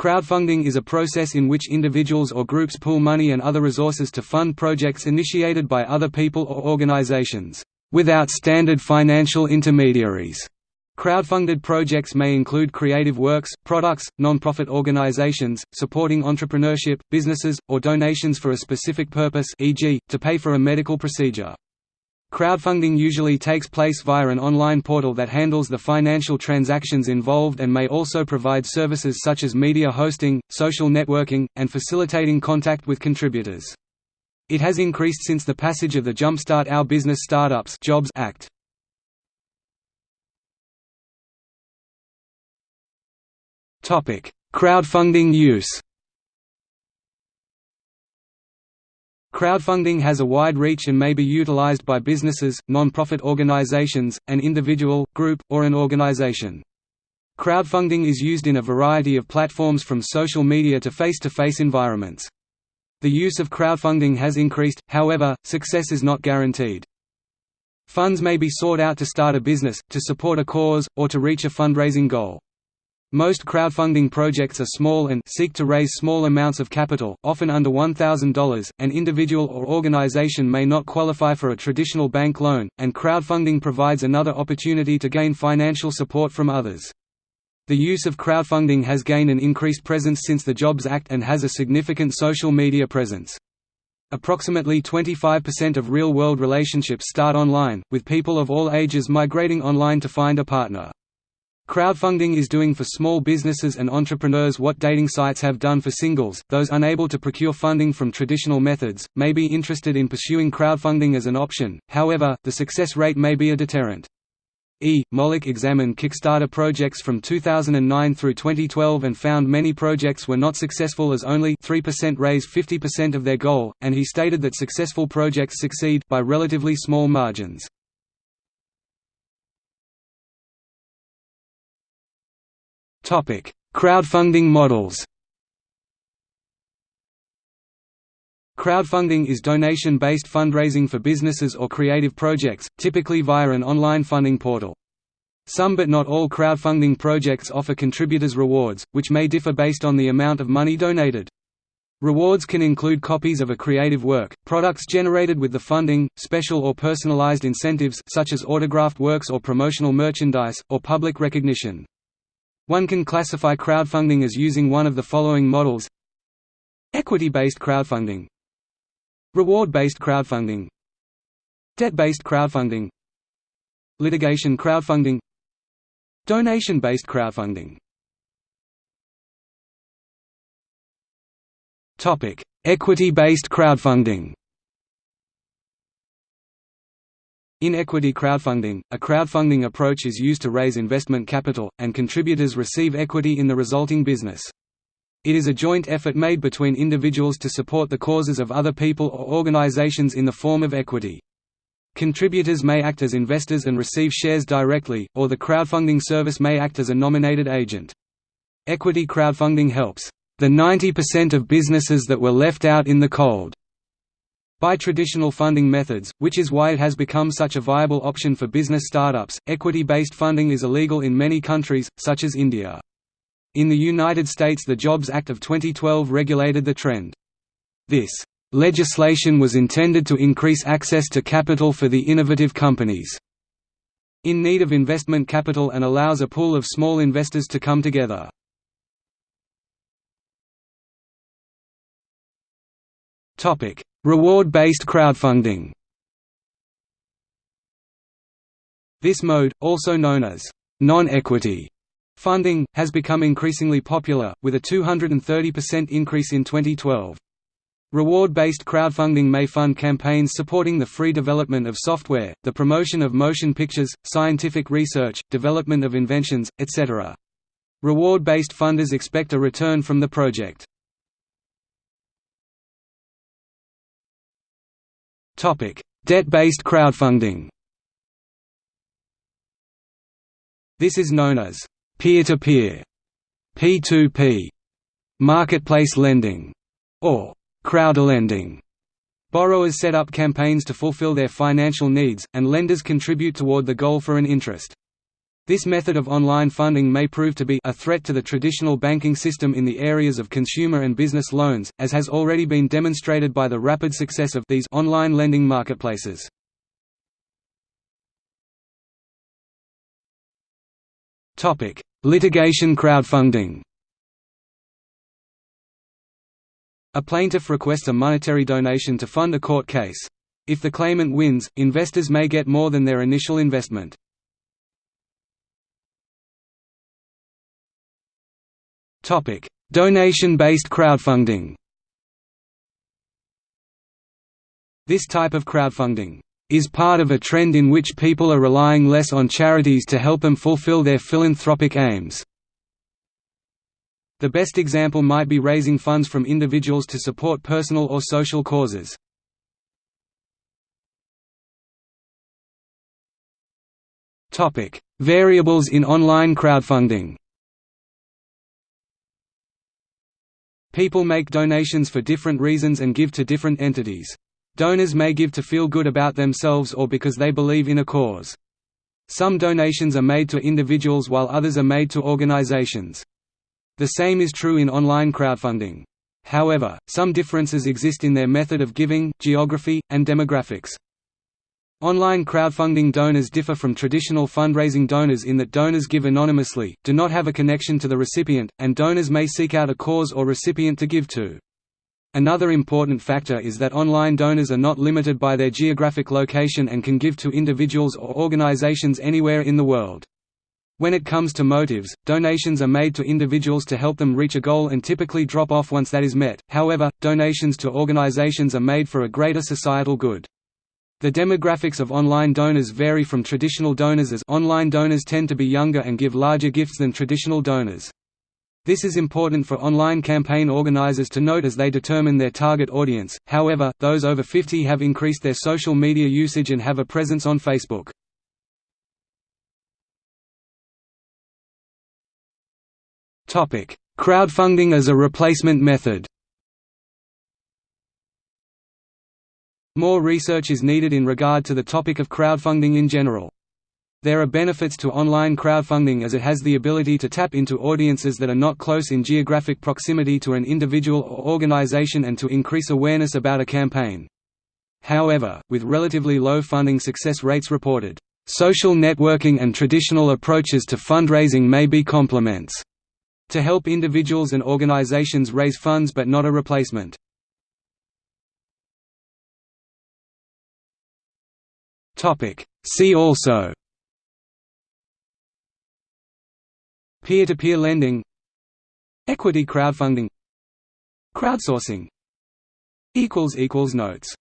Crowdfunding is a process in which individuals or groups pool money and other resources to fund projects initiated by other people or organizations, without standard financial intermediaries. Crowdfunded projects may include creative works, products, non-profit organizations, supporting entrepreneurship, businesses, or donations for a specific purpose e.g., to pay for a medical procedure. Crowdfunding usually takes place via an online portal that handles the financial transactions involved and may also provide services such as media hosting, social networking, and facilitating contact with contributors. It has increased since the passage of the Jumpstart Our Business Startups Jobs Act. Crowdfunding use Crowdfunding has a wide reach and may be utilized by businesses, non-profit organizations, an individual, group, or an organization. Crowdfunding is used in a variety of platforms from social media to face-to-face -face environments. The use of crowdfunding has increased, however, success is not guaranteed. Funds may be sought out to start a business, to support a cause, or to reach a fundraising goal. Most crowdfunding projects are small and seek to raise small amounts of capital, often under $1,000. An individual or organization may not qualify for a traditional bank loan, and crowdfunding provides another opportunity to gain financial support from others. The use of crowdfunding has gained an increased presence since the Jobs Act and has a significant social media presence. Approximately 25% of real-world relationships start online, with people of all ages migrating online to find a partner. Crowdfunding is doing for small businesses and entrepreneurs what dating sites have done for singles. Those unable to procure funding from traditional methods may be interested in pursuing crowdfunding as an option, however, the success rate may be a deterrent. E. Mollick examined Kickstarter projects from 2009 through 2012 and found many projects were not successful as only 3% raise 50% of their goal, and he stated that successful projects succeed by relatively small margins. Crowdfunding models Crowdfunding is donation-based fundraising for businesses or creative projects, typically via an online funding portal. Some but not all crowdfunding projects offer contributors rewards, which may differ based on the amount of money donated. Rewards can include copies of a creative work, products generated with the funding, special or personalized incentives such as autographed works or promotional merchandise, or public recognition. One can classify crowdfunding as using one of the following models Equity-based crowdfunding Reward-based crowdfunding Debt-based crowdfunding Litigation crowdfunding Donation-based crowdfunding. Equity-based crowdfunding In equity crowdfunding, a crowdfunding approach is used to raise investment capital, and contributors receive equity in the resulting business. It is a joint effort made between individuals to support the causes of other people or organizations in the form of equity. Contributors may act as investors and receive shares directly, or the crowdfunding service may act as a nominated agent. Equity crowdfunding helps the 90% of businesses that were left out in the cold by traditional funding methods, which is why it has become such a viable option for business startups. Equity based funding is illegal in many countries, such as India. In the United States, the Jobs Act of 2012 regulated the trend. This legislation was intended to increase access to capital for the innovative companies in need of investment capital and allows a pool of small investors to come together. Topic: Reward-based crowdfunding This mode, also known as non-equity funding, has become increasingly popular, with a 230% increase in 2012. Reward-based crowdfunding may fund campaigns supporting the free development of software, the promotion of motion pictures, scientific research, development of inventions, etc. Reward-based funders expect a return from the project. Debt-based crowdfunding This is known as peer-to-peer, P2P, marketplace lending, or crowdlending. Borrowers set up campaigns to fulfill their financial needs, and lenders contribute toward the goal for an interest. This method of online funding may prove to be a threat to the traditional banking system in the areas of consumer and business loans, as has already been demonstrated by the rapid success of these online lending marketplaces. Topic: Litigation crowdfunding. A plaintiff requests a monetary donation to fund a court case. If the claimant wins, investors may get more than their initial investment. Donation-based crowdfunding. This type of crowdfunding is part of a trend in which people are relying less on charities to help them fulfill their philanthropic aims. The best example might be raising funds from individuals to support personal or social causes. Variables in online crowdfunding People make donations for different reasons and give to different entities. Donors may give to feel good about themselves or because they believe in a cause. Some donations are made to individuals while others are made to organizations. The same is true in online crowdfunding. However, some differences exist in their method of giving, geography, and demographics. Online crowdfunding donors differ from traditional fundraising donors in that donors give anonymously, do not have a connection to the recipient, and donors may seek out a cause or recipient to give to. Another important factor is that online donors are not limited by their geographic location and can give to individuals or organizations anywhere in the world. When it comes to motives, donations are made to individuals to help them reach a goal and typically drop off once that is met, however, donations to organizations are made for a greater societal good. The demographics of online donors vary from traditional donors as online donors tend to be younger and give larger gifts than traditional donors. This is important for online campaign organizers to note as they determine their target audience, however, those over 50 have increased their social media usage and have a presence on Facebook. Crowdfunding as a replacement method More research is needed in regard to the topic of crowdfunding in general. There are benefits to online crowdfunding as it has the ability to tap into audiences that are not close in geographic proximity to an individual or organization and to increase awareness about a campaign. However, with relatively low funding success rates reported, social networking and traditional approaches to fundraising may be complements to help individuals and organizations raise funds but not a replacement. See also. Peer-to-peer -peer lending. Equity crowdfunding. Crowdsourcing. Notes